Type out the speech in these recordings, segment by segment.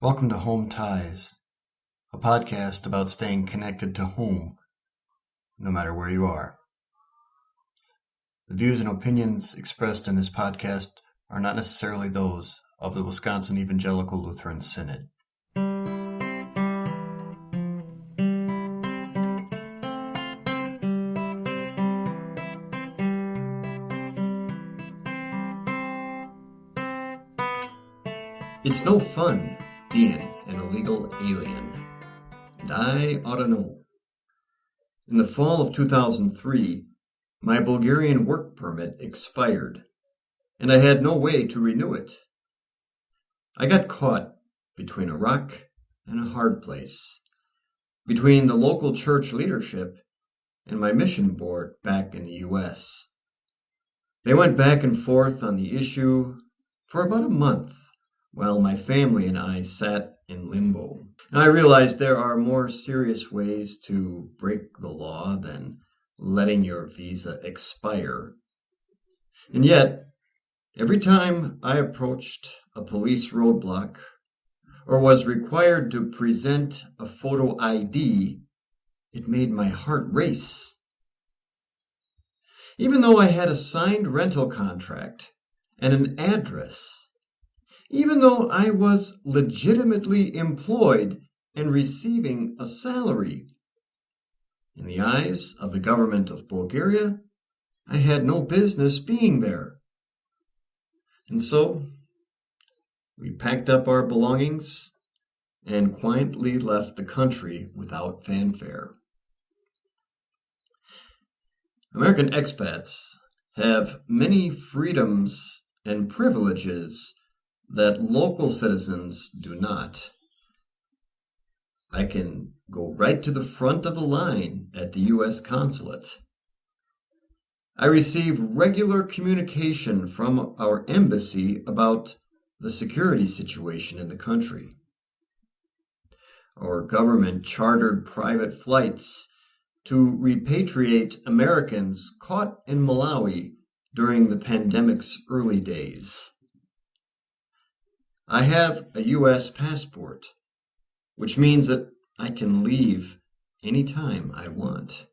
Welcome to Home Ties, a podcast about staying connected to home, no matter where you are. The views and opinions expressed in this podcast are not necessarily those of the Wisconsin Evangelical Lutheran Synod. It's no fun being an illegal alien, and I ought to know. In the fall of 2003, my Bulgarian work permit expired, and I had no way to renew it. I got caught between a rock and a hard place, between the local church leadership and my mission board back in the U.S. They went back and forth on the issue for about a month while my family and I sat in limbo. I realized there are more serious ways to break the law than letting your visa expire. And yet, every time I approached a police roadblock or was required to present a photo ID, it made my heart race. Even though I had a signed rental contract and an address, even though I was legitimately employed and receiving a salary. In the eyes of the government of Bulgaria, I had no business being there. And so we packed up our belongings and quietly left the country without fanfare. American expats have many freedoms and privileges that local citizens do not. I can go right to the front of the line at the U.S. consulate. I receive regular communication from our embassy about the security situation in the country. Our government chartered private flights to repatriate Americans caught in Malawi during the pandemic's early days. I have a U.S. passport, which means that I can leave anytime I want.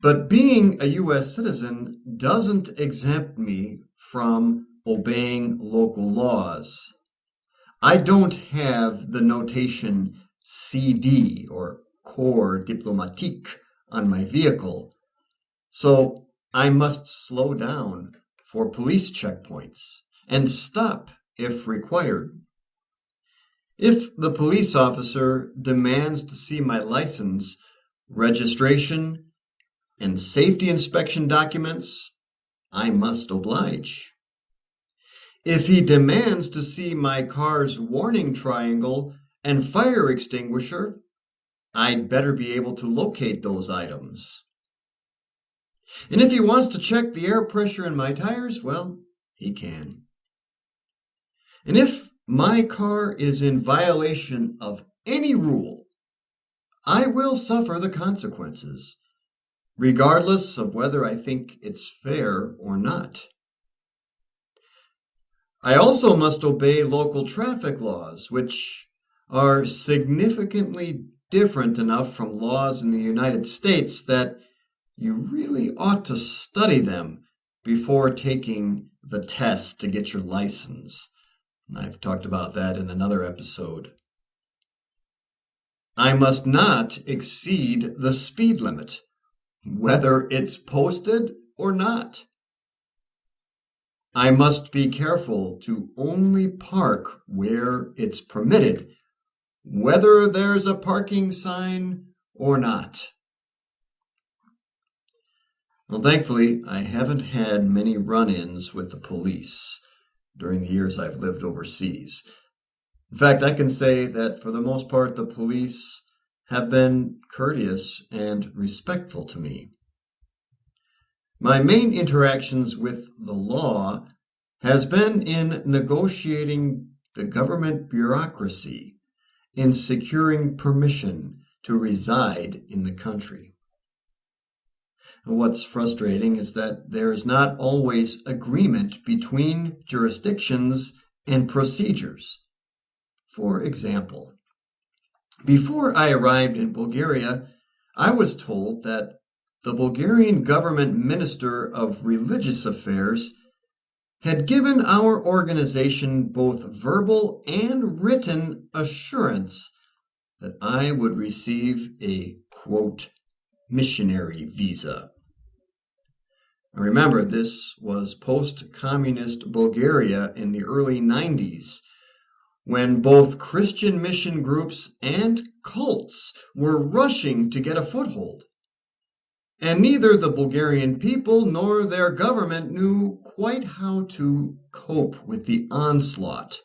But being a U.S. citizen doesn't exempt me from obeying local laws. I don't have the notation CD or Corps Diplomatique on my vehicle, so I must slow down for police checkpoints and stop if required. If the police officer demands to see my license, registration, and safety inspection documents, I must oblige. If he demands to see my car's warning triangle and fire extinguisher, I'd better be able to locate those items. And if he wants to check the air pressure in my tires, well, he can. And if my car is in violation of any rule, I will suffer the consequences, regardless of whether I think it's fair or not. I also must obey local traffic laws, which are significantly different enough from laws in the United States that you really ought to study them before taking the test to get your license. I've talked about that in another episode. I must not exceed the speed limit, whether it's posted or not. I must be careful to only park where it's permitted, whether there's a parking sign or not. Well, thankfully, I haven't had many run ins with the police during the years I've lived overseas. In fact, I can say that for the most part, the police have been courteous and respectful to me. My main interactions with the law has been in negotiating the government bureaucracy in securing permission to reside in the country. What's frustrating is that there is not always agreement between jurisdictions and procedures. For example, before I arrived in Bulgaria, I was told that the Bulgarian government minister of religious affairs had given our organization both verbal and written assurance that I would receive a quote missionary visa. And Remember, this was post communist Bulgaria in the early 90s when both Christian mission groups and cults were rushing to get a foothold. And neither the Bulgarian people nor their government knew quite how to cope with the onslaught.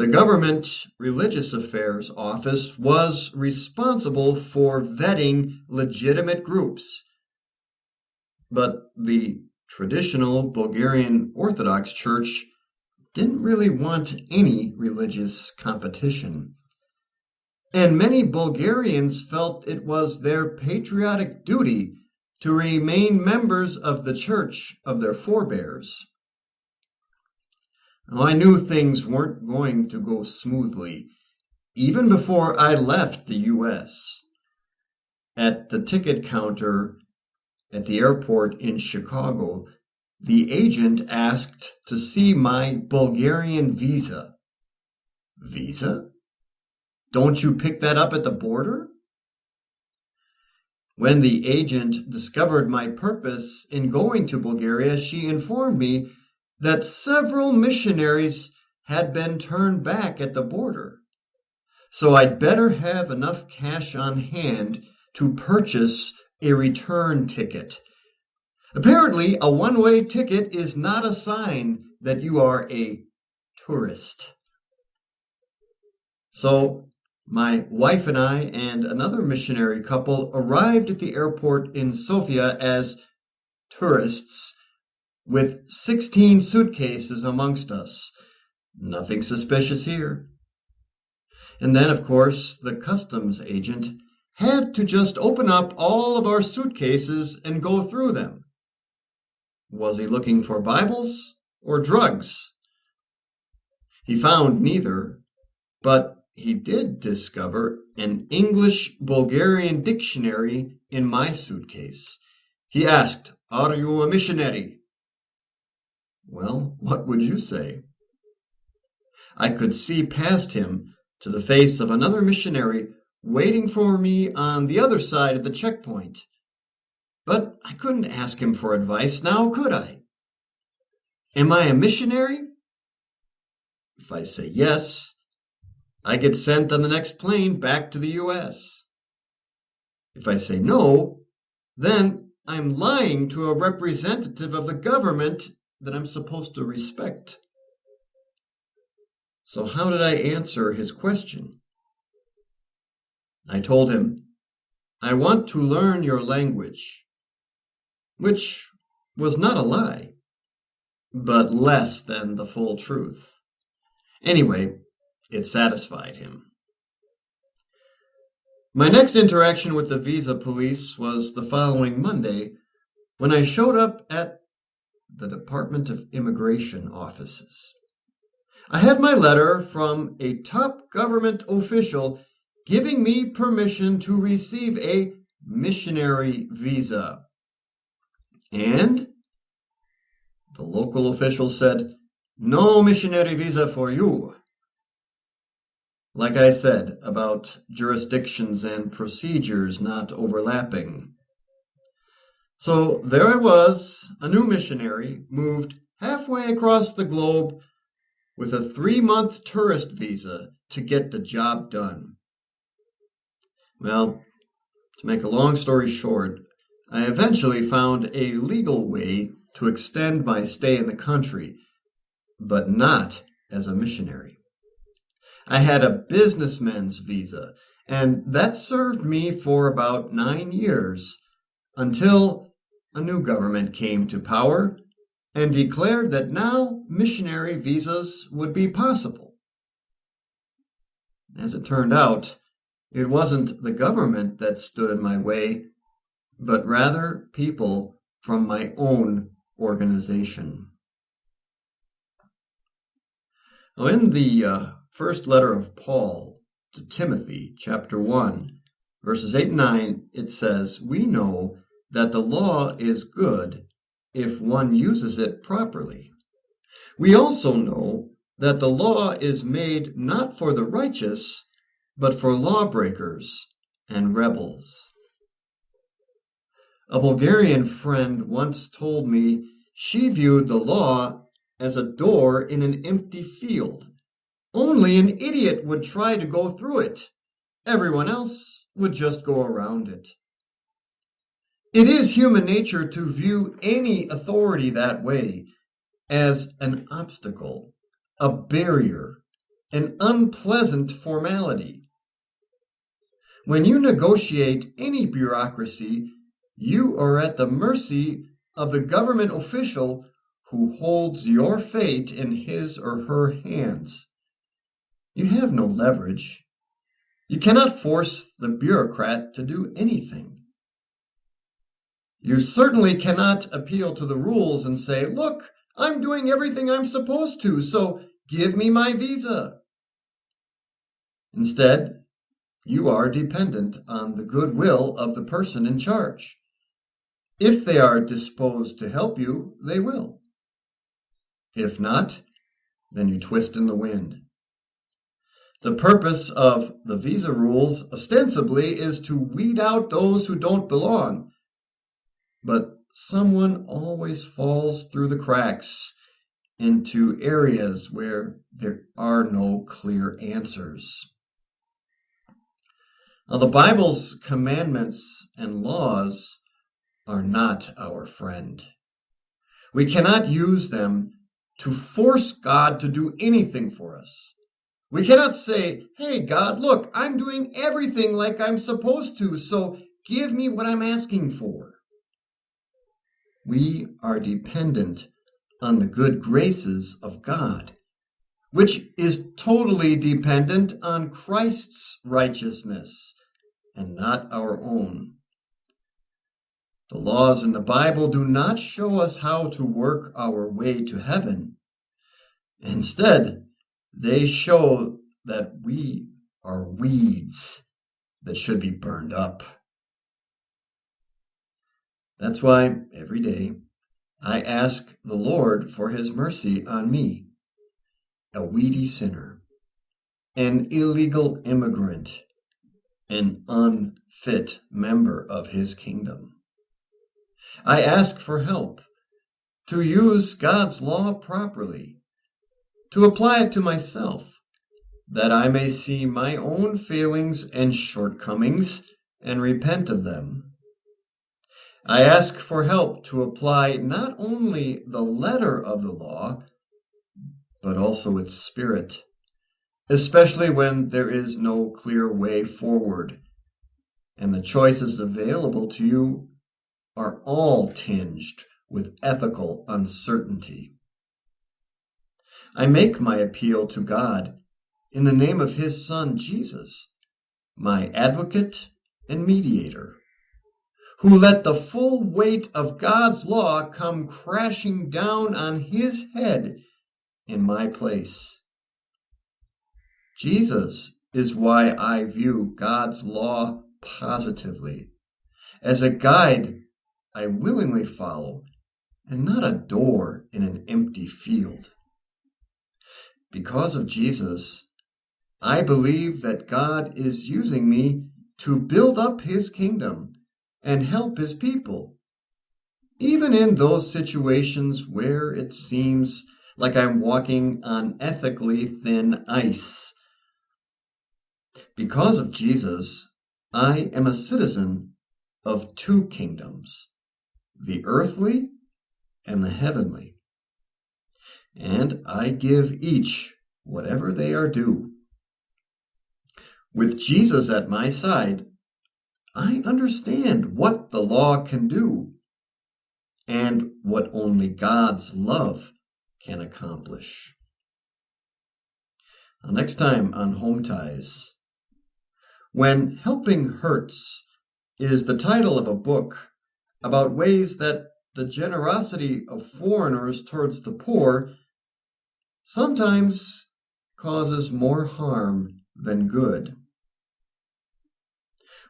The Government Religious Affairs Office was responsible for vetting legitimate groups. But the traditional Bulgarian Orthodox Church didn't really want any religious competition. And many Bulgarians felt it was their patriotic duty to remain members of the church of their forebears. Now, I knew things weren't going to go smoothly, even before I left the U.S. At the ticket counter at the airport in Chicago, the agent asked to see my Bulgarian visa. Visa? Don't you pick that up at the border? When the agent discovered my purpose in going to Bulgaria, she informed me that several missionaries had been turned back at the border. So I'd better have enough cash on hand to purchase a return ticket. Apparently, a one way ticket is not a sign that you are a tourist. So my wife and I and another missionary couple arrived at the airport in Sofia as tourists with 16 suitcases amongst us. Nothing suspicious here. And then, of course, the customs agent had to just open up all of our suitcases and go through them. Was he looking for Bibles or drugs? He found neither, but he did discover an English Bulgarian dictionary in my suitcase. He asked, Are you a missionary? Well, what would you say? I could see past him to the face of another missionary waiting for me on the other side of the checkpoint. But I couldn't ask him for advice now, could I? Am I a missionary? If I say yes, I get sent on the next plane back to the US. If I say no, then I'm lying to a representative of the government that I'm supposed to respect. So, how did I answer his question? I told him, I want to learn your language, which was not a lie, but less than the full truth. Anyway, it satisfied him. My next interaction with the visa police was the following Monday when I showed up at the Department of Immigration offices. I had my letter from a top government official giving me permission to receive a missionary visa. And the local official said, No missionary visa for you like I said, about jurisdictions and procedures not overlapping. So there I was, a new missionary, moved halfway across the globe with a three month tourist visa to get the job done. Well, to make a long story short, I eventually found a legal way to extend my stay in the country, but not as a missionary. I had a businessman's visa, and that served me for about nine years until a new government came to power and declared that now missionary visas would be possible. As it turned out, it wasn't the government that stood in my way, but rather people from my own organization. Well, in the uh, first letter of Paul to Timothy, chapter 1, verses 8 and 9, it says, We know that the law is good if one uses it properly. We also know that the law is made not for the righteous, but for lawbreakers and rebels. A Bulgarian friend once told me she viewed the law as a door in an empty field. Only an idiot would try to go through it. Everyone else would just go around it. It is human nature to view any authority that way as an obstacle, a barrier, an unpleasant formality. When you negotiate any bureaucracy, you are at the mercy of the government official who holds your fate in his or her hands. You have no leverage. You cannot force the bureaucrat to do anything. You certainly cannot appeal to the rules and say, look, I'm doing everything I'm supposed to, so give me my visa. Instead, you are dependent on the goodwill of the person in charge. If they are disposed to help you, they will. If not, then you twist in the wind. The purpose of the visa rules ostensibly is to weed out those who don't belong but someone always falls through the cracks into areas where there are no clear answers. Now, the Bible's commandments and laws are not our friend. We cannot use them to force God to do anything for us. We cannot say, Hey, God, look, I'm doing everything like I'm supposed to, so give me what I'm asking for. We are dependent on the good graces of God, which is totally dependent on Christ's righteousness and not our own. The laws in the Bible do not show us how to work our way to heaven. Instead, they show that we are weeds that should be burned up. That's why every day I ask the Lord for his mercy on me, a weedy sinner, an illegal immigrant, an unfit member of his kingdom. I ask for help to use God's law properly, to apply it to myself, that I may see my own failings and shortcomings and repent of them I ask for help to apply not only the letter of the law, but also its spirit, especially when there is no clear way forward and the choices available to you are all tinged with ethical uncertainty. I make my appeal to God in the name of His Son, Jesus, my advocate and mediator who let the full weight of God's law come crashing down on his head in my place. Jesus is why I view God's law positively, as a guide I willingly follow, and not a door in an empty field. Because of Jesus, I believe that God is using me to build up his kingdom and help his people. Even in those situations where it seems like I'm walking on ethically thin ice. Because of Jesus, I am a citizen of two kingdoms the earthly and the heavenly. And I give each whatever they are due. With Jesus at my side, I understand what the law can do and what only God's love can accomplish. Now, next time on Home Ties, When Helping Hurts is the title of a book about ways that the generosity of foreigners towards the poor sometimes causes more harm than good.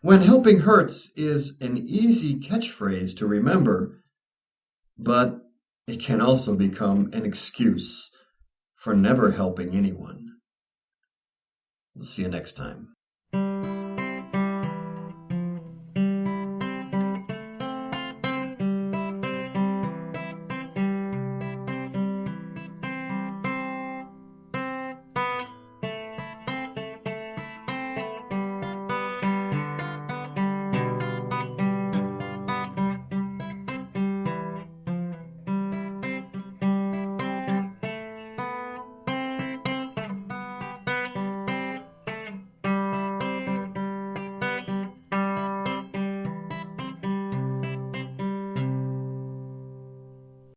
When helping hurts is an easy catchphrase to remember, but it can also become an excuse for never helping anyone. We'll see you next time.